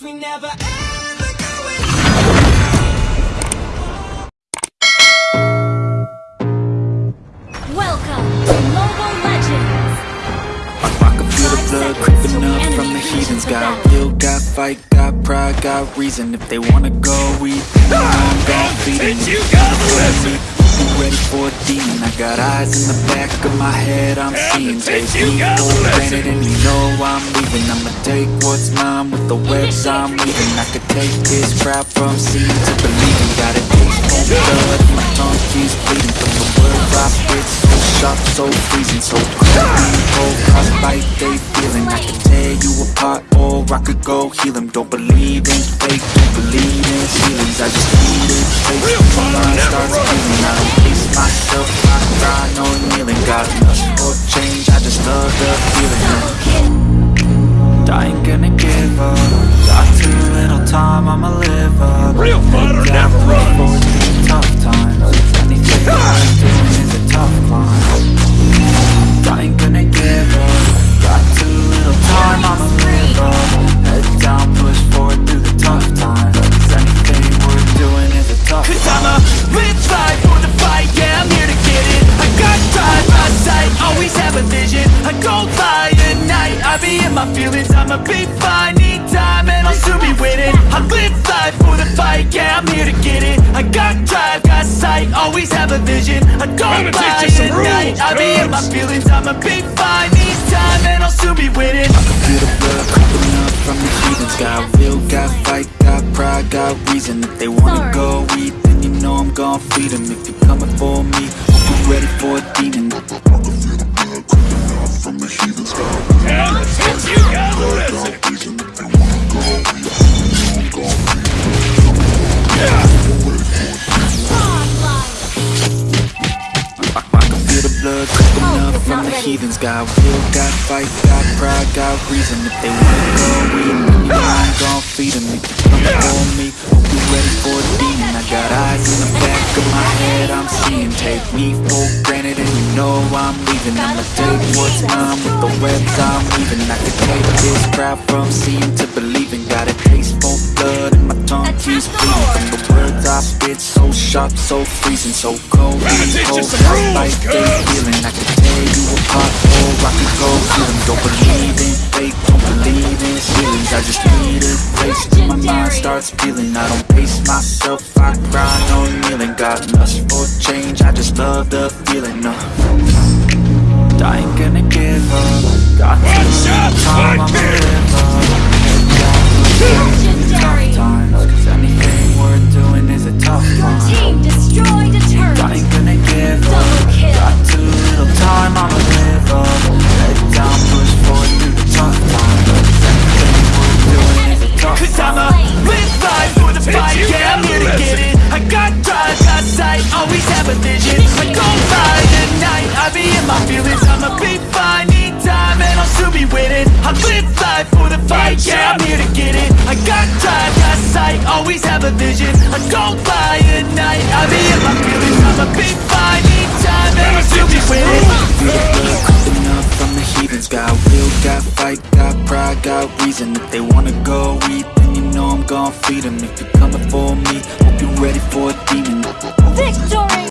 we never ever going Welcome to Mobile Legends! I can feel the blood creeping up from the heathens. Got will, got fight, got pride, got reason. If they wanna go eat, then I'm gon' feed them you got the lesson. You ready for a demon? I got eyes in the back of my head, I'm seeing Take you the granted and you know I'm leaving. I'ma take what's mine with the webs I'm weaving. I could take this crowd from seeing to believing Got a for blood, my tongue keeps bleeding. From the words I spit, so sharp, so freezing So cold, cold, frostbite, they feeling. I could tear you apart or I could go heal 'em. Don't believe in fake, don't believe in feelings. I just Got lust for change, I just love the feeling. I ain't gonna give up. Got too little time, I'ma live my feelings I'ma be fine, need time, and I'll soon be winning. I live life for the fight, yeah, I'm here to get it. I got drive, got sight, always have a vision. I don't Gonna teach lie at night, I be in my feelings I'ma be fine, need time, and I'll soon be winning. I can Feel the blood creeping up from the heathens. Got will, got fight, got pride, got reason. If they wanna Sorry. go eat, then you know I'm gon' feed them If you're coming for me, blood creeping Oh, up from the heathens Got will, got fight, got pride, got reason If they wanna go. Eat, then you know I'm gon' feed them If you're for me, hope you're ready for a demon. I got eyes in the back of my head, I'm seeing. Take me for granted and you know I'm leaving. I'ma take what's mine with the webs I'm weaving. I could take this crowd from seeing to believing. Got a taste for blood words I spit, so sharp, so freezing So cold, Gonna teach you cold, like they feeling I could tear you apart or I could go feel them Don't believe in fate, don't believe in ceilings I just need a place. Till my mind starts feeling I don't pace myself, I cry, no kneeling Got lust for change, I just love the feeling no. I ain't gonna got reason. If they wanna go eat, then you know I'm gon' feed them If you're coming for me, hope you're ready for a demon. Victory!